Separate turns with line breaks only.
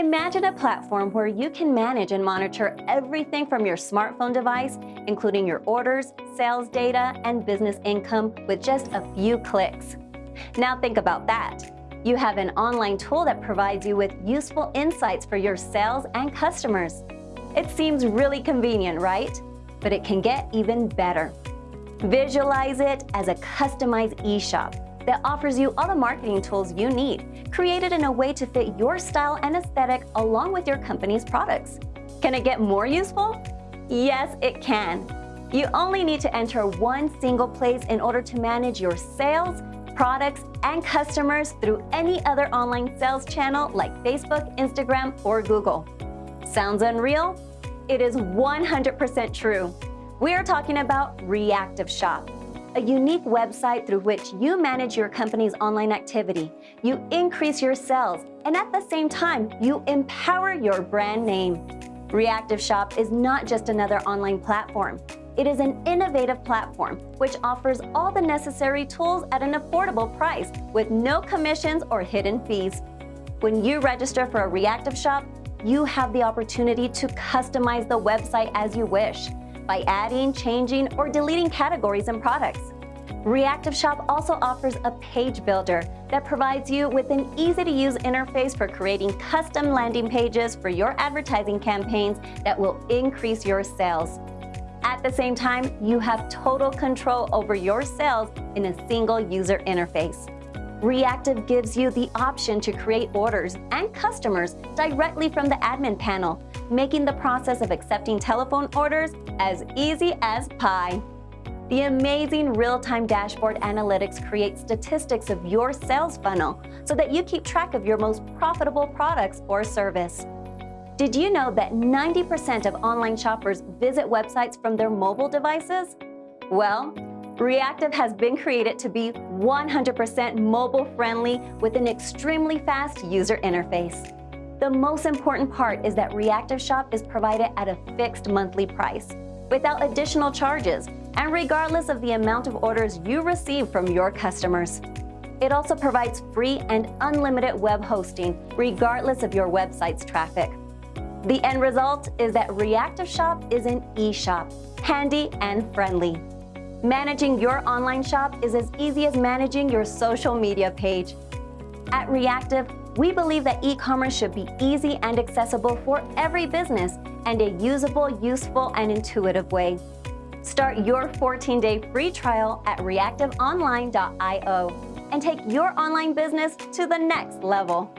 Imagine a platform where you can manage and monitor everything from your smartphone device, including your orders, sales data, and business income with just a few clicks. Now think about that. You have an online tool that provides you with useful insights for your sales and customers. It seems really convenient, right? But it can get even better. Visualize it as a customized e-shop that offers you all the marketing tools you need, created in a way to fit your style and aesthetic along with your company's products. Can it get more useful? Yes, it can. You only need to enter one single place in order to manage your sales, products, and customers through any other online sales channel like Facebook, Instagram, or Google. Sounds unreal? It is 100% true. We are talking about Reactive Shop a unique website through which you manage your company's online activity, you increase your sales, and at the same time, you empower your brand name. Reactive Shop is not just another online platform. It is an innovative platform which offers all the necessary tools at an affordable price with no commissions or hidden fees. When you register for a Reactive Shop, you have the opportunity to customize the website as you wish by adding, changing, or deleting categories and products. Reactive Shop also offers a page builder that provides you with an easy-to-use interface for creating custom landing pages for your advertising campaigns that will increase your sales. At the same time, you have total control over your sales in a single user interface. Reactive gives you the option to create orders and customers directly from the admin panel, making the process of accepting telephone orders as easy as pie. The amazing real-time dashboard analytics create statistics of your sales funnel so that you keep track of your most profitable products or service. Did you know that 90% of online shoppers visit websites from their mobile devices? Well, Reactive has been created to be 100% mobile-friendly with an extremely fast user interface. The most important part is that Reactive Shop is provided at a fixed monthly price, without additional charges, and regardless of the amount of orders you receive from your customers. It also provides free and unlimited web hosting, regardless of your website's traffic. The end result is that Reactive Shop is an e-shop, handy and friendly. Managing your online shop is as easy as managing your social media page. At Reactive, we believe that e-commerce should be easy and accessible for every business and a usable, useful, and intuitive way. Start your 14-day free trial at reactiveonline.io and take your online business to the next level.